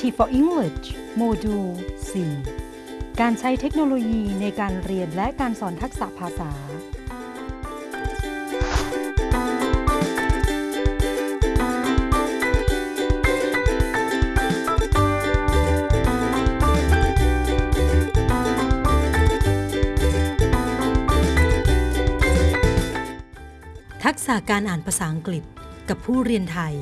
T for English โมดูล 4 การใช้เทคโนโลยีในการเรียนและการสอนทักษะภาษา ทักษะการอ่านภาษาอังกฤษกับผู้เรียนไทย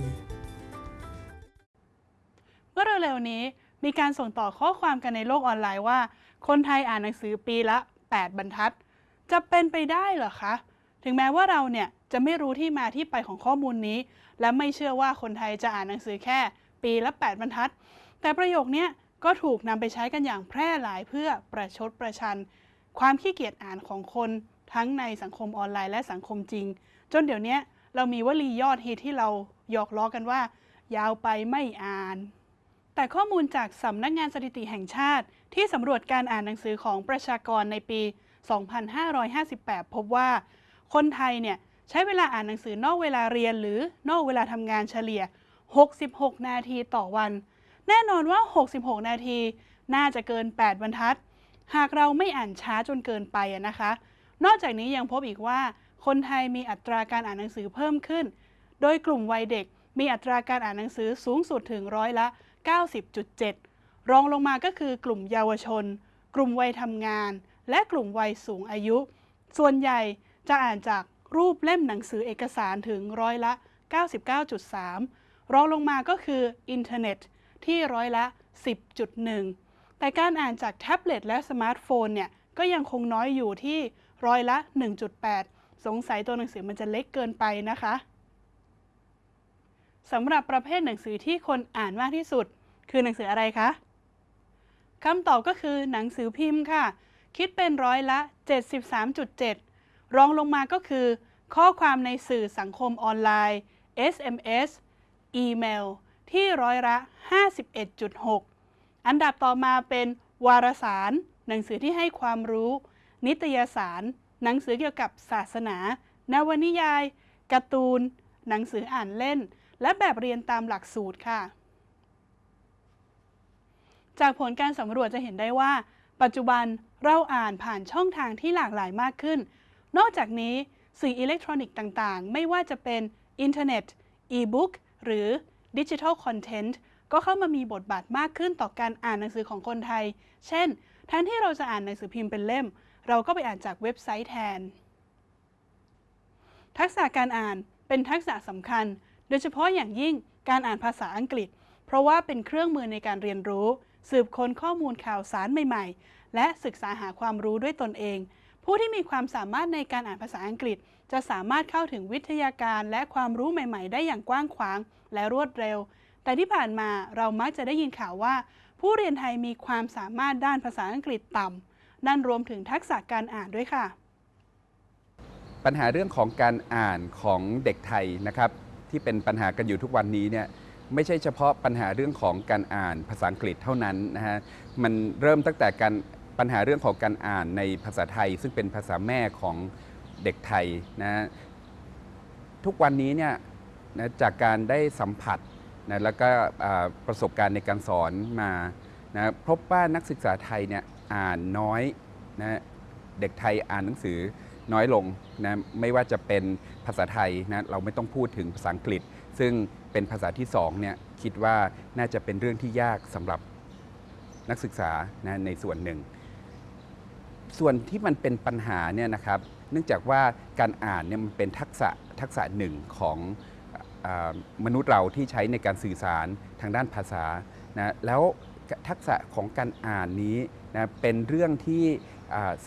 เร็วๆนี้ มีการส่งต่อข้อความกันในโลกออนไลน์ว่า คนไทยอ่านหนังสือปีละ 8 บรรทัด จะเป็นไปได้เหรอคะ ถึงแม้ว่าเราเนี่ยจะไม่รู้ที่มาที่ไปของข้อมูลนี้ และไม่เชื่อว่าคนไทยจะอ่านหนังสือแค่ ปีละ 8 บรรทัด แต่ประโยคเนี้ยก็ถูกนำไปใช้กันอย่างแพร่หลายเพื่อประชดประชัน ความขี้เกียจอ่านของคนทั้งในสังคมออนไลน์และสังคมจริง จนเดี๋ยวนี้เรามีวลียอดฮิตที่เราหยอกล้อกันว่า ยาวไปไม่อ่าน แต่ข้อมูลจากสำนักงานสถิติแห่งชาติ ที่สำรวจการอ่านหนังสือของประชากรในปี 2558 พบว่า คนไทยเนี่ยใช้เวลาอ่านหนังสือนอกเวลาเรียนหรือนอกเวลาทำงานเฉลี่ย 66 นาทีต่อวัน แน่นอนว่า 66 นาที น่าจะเกิน 8 บรรทัด หากเราไม่อ่านช้าจนเกินไปนะคะ นอกจากนี้ยังพบอีกว่า คนไทยมีอัตราการอ่านหนังสือเพิ่มขึ้น โดยกลุ่มวัยเด็กมีอัตราการอ่านหนังสือสูงสุดถึงร้อยละ 90.7 รองลงมาก็คือกลุ่มเยาวชน กลุ่มวัยทำงาน และกลุ่มวัยสูงอายุ ส่วนใหญ่จะอ่านจากรูปเล่มหนังสือเอกสารถึงร้อยละ 99.3 รองลงมาก็คืออินเทอร์เน็ตที่ร้อยละ 10.1 แต่การอ่านจากแท็บเล็ตและสมาร์ทโฟนเนี่ยก็ยังคงน้อยอยู่ที่ร้อยละ 1.8 สงสัยตัวหนังสือมันจะเล็กเกินไปนะคะสำหรับประเภทหนังสือที่คนอ่านมากที่สุด คือหนังสืออะไรคะคำตอบก็คือหนังสือพิมพ์ค่ะ คิดเป็นร้อยละ 73.7 รองลงมาก็คือ ข้อความในสื่อสังคมออนไลน์ SMS อีเมล ที่ร้อยละ 51.6 อันดับต่อมาเป็นวารสาร หนังสือที่ให้ความรู้ นิตยสาร หนังสือเกี่ยวกับศาสนา นวนิยาย การ์ตูน หนังสืออ่านเล่น และแบบเรียนตามหลักสูตรค่ะ จากผลการสำรวจจะเห็นได้ว่า ปัจจุบันเราอ่านผ่านช่องทางที่หลากหลายมากขึ้น นอกจากนี้สื่ออิเล็กทรอนิกส์ต่างๆ ไม่ว่าจะเป็นอินเทอร์เน็ต อีบุ๊ก หรือ digital content ก็เข้ามามีบทบาทมากขึ้นต่อการอ่านหนังสือของคนไทย เช่น แทนที่เราจะอ่านหนังสือพิมพ์เป็นเล่ม เราก็ไปอ่านจากเว็บไซต์แทน ทักษะการอ่านเป็นทักษะสำคัญ โดยเฉพาะอย่างยิ่งการอ่านภาษาอังกฤษ เพราะว่าเป็นเครื่องมือในการเรียนรู้ สืบค้นข้อมูลข่าวสารใหม่ ๆ และศึกษาหาความรู้ด้วยตนเอง ผู้ที่มีความสามารถในการอ่านภาษาอังกฤษ จะสามารถเข้าถึงวิทยาการและความรู้ใหม่ ๆ ได้อย่างกว้างขวางและรวดเร็ว แต่ที่ผ่านมาเรามักจะได้ยินข่าวว่า ผู้เรียนไทยมีความสามารถด้านภาษาอังกฤษต่ำนั่นรวมถึงทักษะการอ่านด้วยค่ะ ปัญหาเรื่องของการอ่านของเด็กไทยนะครับที่เป็นปัญหากันอยู่ทุกวันนี้เนี่ย ไม่ใช่เฉพาะปัญหาเรื่องของการอ่านภาษาอังกฤษเท่านั้นนะฮะมันเริ่มตั้งแต่การปัญหาเรื่องของการอ่านในภาษาไทย ซึ่งเป็นภาษาแม่ของเด็กไทยนะทุกวันนี้เนี่ยนะจากการได้สัมผัสนะแล้วก็ประสบการณ์ในการสอนมานะพบว่านักศึกษาไทยเนี่ยอ่านน้อยนะเด็กไทยอ่านหนังสือน้อยลงนะไม่ว่าจะเป็นภาษาไทยนะเราไม่ต้องพูดถึงภาษาอังกฤษ ซึ่ง เป็นภาษาที่สองเนี่ยคิดว่าน่าจะเป็นเรื่องที่ยากสำหรับนักศึกษานะในส่วนหนึ่ง ส่วนที่มันเป็นปัญหาเนี่ยนะครับเนื่องจากว่าการอ่านเนี่ยมันเป็นทักษะทักษะหนึ่งของอมนุษย์เราที่ใช้ในการสื่อสารทางด้านภาษานะแล้วทักษะของการอ่านนี้นะเป็นเรื่องที่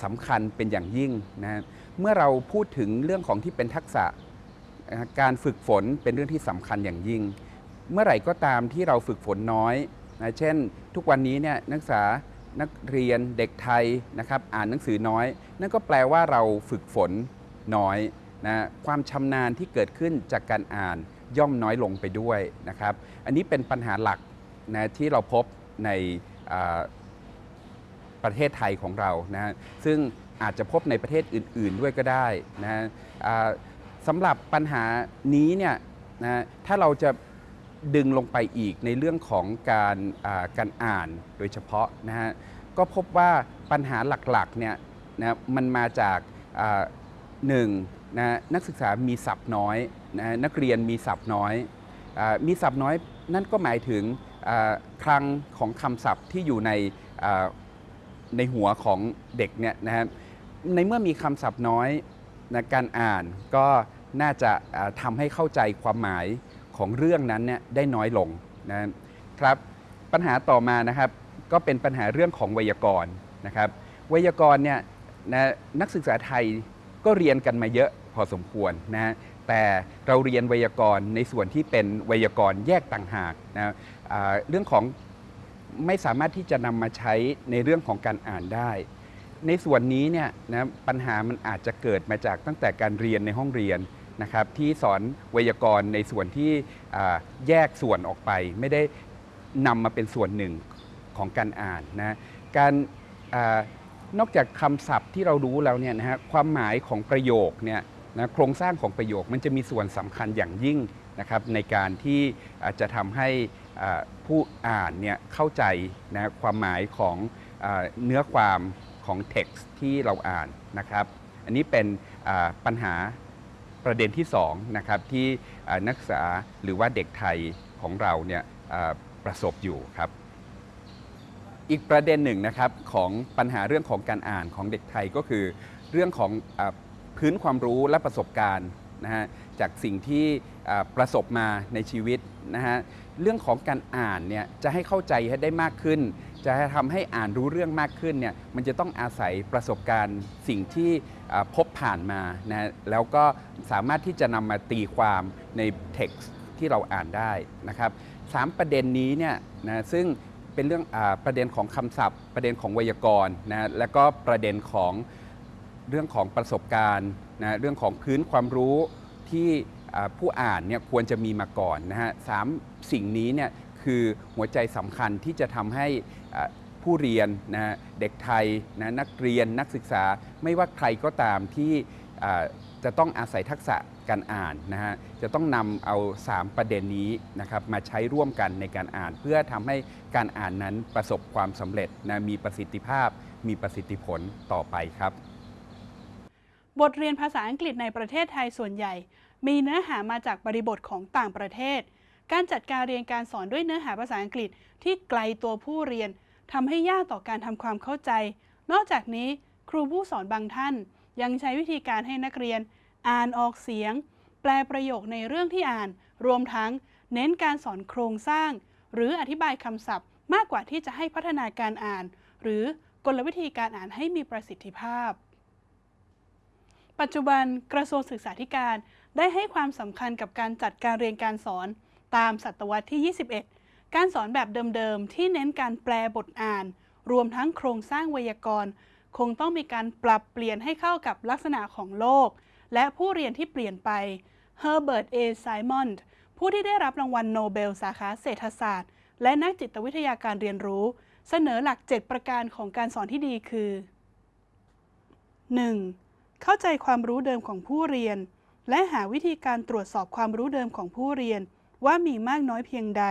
สำคัญเป็นอย่างยิ่งนะเมื่อเราพูดถึงเรื่องของที่เป็นทักษะ การฝึกฝนเป็นเรื่องที่สำคัญอย่างยิ่ง เมื่อไหร่ก็ตามที่เราฝึกฝนน้อยนะเช่น ทุกวันนี้เนี่ยนักศึกษานักเรียนเด็กไทยนะครับอ่านหนังสือน้อย นั่นก็แปลว่าเราฝึกฝนน้อยนะความชำนาญที่เกิดขึ้นจากการอ่านย่อมน้อยลงไปด้วยนะครับอันนี้เป็นปัญหาหลักนะที่เราพบในประเทศไทยของเรานะซึ่งอาจจะพบในประเทศอื่น ๆ ด้วยก็ได้นะ สำหรับปัญหานี้เนี่ยนะถ้าเราจะดึงลงไปอีกในเรื่องของการการอ่านโดยเฉพาะนะฮะก็พบว่าปัญหาหลักๆเนี่ยนะมันมาจากหนึ่งนะนักศึกษามีศัพท์น้อยนะนักเรียนมีศัพท์น้อยอมีศัพท์น้อยนั่นก็หมายถึงคลังของคำศัพท์ที่อยู่ในในหัวของเด็กเนี่ยนะฮะในเมื่อมีคำศัพท์น้อย นะการอ่านก็น่าจะอ่าทำให้เข้าใจความหมายของเรื่องนั้นเนี่ยได้น้อยลงนะครับปัญหาต่อมานะครับก็เป็นปัญหาเรื่องของไวยากรณ์นะครับไวยากรณ์เนี่ยนะนักศึกษาไทยก็เรียนกันมาเยอะพอสมควรนะแต่เราเรียนไวยากรณ์ในส่วนที่เป็นไวยากรณ์แยกต่างหากนะเรื่องของไม่สามารถที่จะนำมาใช้ในเรื่องของการอ่านได้ ในส่วนนี้เนี่ยนะปัญหามันอาจจะเกิดมาจากตั้งแต่การเรียนในห้องเรียนนะครับที่สอนไวยากรณ์ในส่วนที่แยกส่วนออกไป ไม่ได้นำมาเป็นส่วนหนึ่งของการอ่านนะการอนอกจากคำศัพท์ที่เรารู้แล้วเนี่ยนะฮะความหมายของประโยคเนี่ยนะโครงสร้างของประโยคมันจะมีส่วนสำคัญอย่างยิ่งนะครับในการที่จจะทำให้ผู้อ่านเนี่ยเข้าใจนะความหมายของอเนื้อความ ของ text ที่เราอ่านนะครับ อันนี้เป็นปัญหาประเด็นที่2นะครับที่นักศึกษาหรือว่าเด็กไทยของเราเนี่ยประสบอยู่ครับ อีกประเด็นหนึ่งนะครับของปัญหาเรื่องของการอ่านของเด็กไทยก็คือ เรื่องของอพื้นความรู้และประสบการณ์นะฮะจากสิ่งที่ประสบมาในชีวิตนะฮะเรื่องของการอ่านเนี่ยจะให้เข้าใจให้ได้มากขึ้น จะทำให้อ่านรู้เรื่องมากขึ้นเนี่ยมันจะต้องอาศัยประสบการณ์สิ่งที่พบผ่านมานะแล้วก็สามารถที่จะนำมาตีความใน text ที่เราอ่านได้นะครับสามประเด็นนี้เนี่ยนะซึ่งเป็นเรื่องอประเด็นของคำศัพท์ ประเด็นของไวยากรณ์นะแล้วก็ประเด็นของเรื่องของประสบการณ์นะเรื่องของพื้นความรู้ที่ผู้อ่านเนี่ยควรจะมีมาก่อนนะฮะสามสิ่งนี้เนี่ย คือหัวใจสำคัญที่จะทำให้ผู้เรียนนะเด็กไทยนะนักเรียนนักศึกษา ไม่ว่าใครก็ตามที่จะต้องอาศัยทักษะการอ่านนะฮะจะต้องนำเอา 3 ประเด็นนี้นะครับมาใช้ร่วมกันในการอ่าน เพื่อทำให้การอ่านนั้นประสบความสำเร็จนะมีประสิทธิภาพ มีประสิทธิผลต่อไปครับ บทเรียนภาษาอังกฤษในประเทศไทยส่วนใหญ่ มีเนื้อหามาจากบริบทของต่างประเทศ การจัดการเรียนการสอนด้วยเนื้อหาภาษาอังกฤษที่ไกลตัวผู้เรียนทำให้ยากต่อการทำความเข้าใจ นอกจากนี้ครูผู้สอนบางท่าน ยังใช้วิธีการให้นักเรียน อ่านออกเสียง แปลประโยคในเรื่องที่อ่าน รวมทั้งเน้นการสอนโครงสร้าง หรืออธิบายคำศัพท์ มากกว่าที่จะให้พัฒนาการอ่าน หรือกลวิธีการอ่านให้มีประสิทธิภาพ ปัจจุบันกระทรวงศึกษาธิการได้ให้ความสำคัญกับการจัดการเรียนการสอน ตามศตวรรษที่ 21 การสอนแบบเดิมๆ ที่เน้นการแปลบทอ่าน รวมทั้งโครงสร้างไวยากรณ์ คงต้องมีการปรับเปลี่ยนให้เข้ากับลักษณะของโลก และผู้เรียนที่เปลี่ยนไป Herbert A. Simon ผู้ที่ได้รับรางวัลโนเบลสาขาเศรษฐศาสตร์ และนักจิตวิทยาการเรียนรู้ เสนอหลัก 7 ประการของการสอนที่ดีคือ 1. เข้าใจความรู้เดิมของผู้เรียน และหาวิธีการตรวจสอบความรู้เดิมของผู้เรียน ว่ามีมากน้อยเพียงใด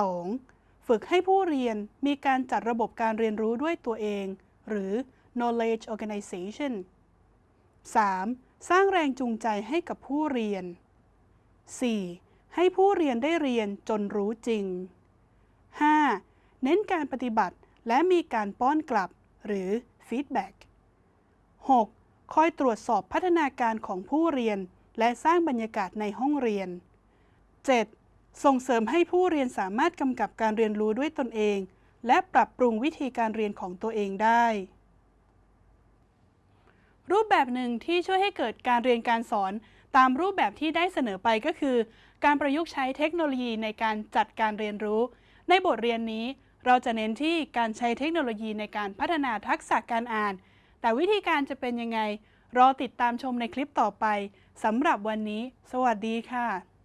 2. ฝึกให้ผู้เรียนมีการจัดระบบการเรียนรู้ด้วยตัวเอง หรือ knowledge organization 3. สร้างแรงจูงใจให้กับผู้เรียน 4. ให้ผู้เรียนได้เรียนจนรู้จริง 5. เน้นการปฏิบัติและมีการป้อนกลับ หรือ feedback 6. คอยตรวจสอบพัฒนาการของผู้เรียน และสร้างบรรยากาศในห้องเรียน 7. ส่งเสริมให้ผู้เรียนสามารถกำกับการเรียนรู้ด้วยตนเอง และปรับปรุงวิธีการเรียนของตัวเองได้ รูปแบบหนึ่งที่ช่วยให้เกิดการเรียนการสอนตามรูปแบบที่ได้เสนอไปก็คือ การประยุกต์ใช้เทคโนโลยีในการจัดการเรียนรู้ ในบทเรียนนี้ เราจะเน้นที่การใช้เทคโนโลยีในการพัฒนาทักษะการอ่าน แต่วิธีการจะเป็นยังไง รอติดตามชมในคลิปต่อไปสำหรับวันนี้ สวัสดีค่ะ